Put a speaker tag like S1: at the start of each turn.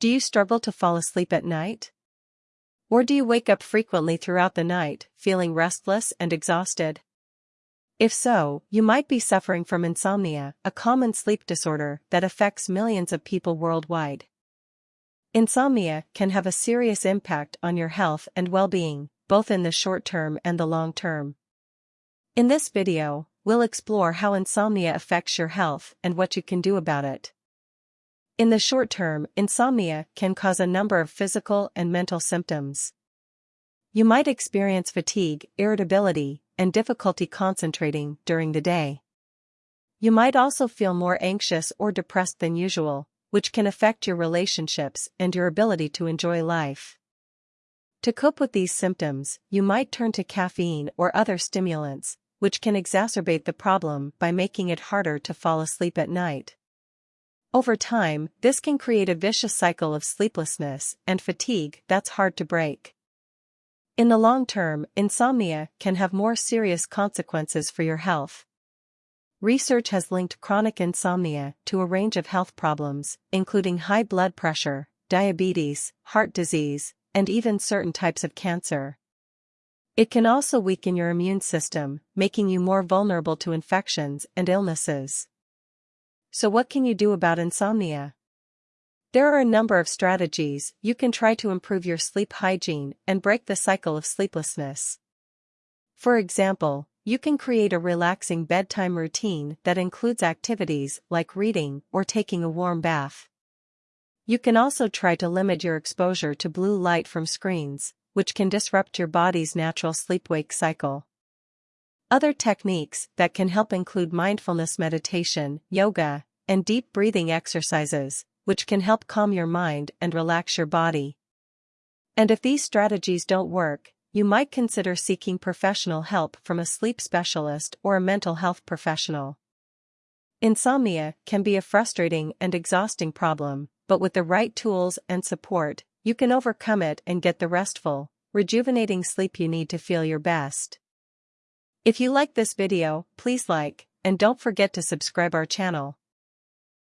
S1: Do you struggle to fall asleep at night? Or do you wake up frequently throughout the night, feeling restless and exhausted? If so, you might be suffering from insomnia, a common sleep disorder that affects millions of people worldwide. Insomnia can have a serious impact on your health and well-being, both in the short term and the long term. In this video, we'll explore how insomnia affects your health and what you can do about it. In the short term, insomnia can cause a number of physical and mental symptoms. You might experience fatigue, irritability, and difficulty concentrating during the day. You might also feel more anxious or depressed than usual, which can affect your relationships and your ability to enjoy life. To cope with these symptoms, you might turn to caffeine or other stimulants, which can exacerbate the problem by making it harder to fall asleep at night. Over time, this can create a vicious cycle of sleeplessness and fatigue that's hard to break. In the long term, insomnia can have more serious consequences for your health. Research has linked chronic insomnia to a range of health problems, including high blood pressure, diabetes, heart disease, and even certain types of cancer. It can also weaken your immune system, making you more vulnerable to infections and illnesses. So what can you do about insomnia? There are a number of strategies you can try to improve your sleep hygiene and break the cycle of sleeplessness. For example, you can create a relaxing bedtime routine that includes activities like reading or taking a warm bath. You can also try to limit your exposure to blue light from screens, which can disrupt your body's natural sleep-wake cycle. Other techniques that can help include mindfulness meditation, yoga, and deep breathing exercises, which can help calm your mind and relax your body. And if these strategies don't work, you might consider seeking professional help from a sleep specialist or a mental health professional. Insomnia can be a frustrating and exhausting problem, but with the right tools and support, you can overcome it and get the restful, rejuvenating sleep you need to feel your best. If you like this video, please like, and don't forget to subscribe our channel.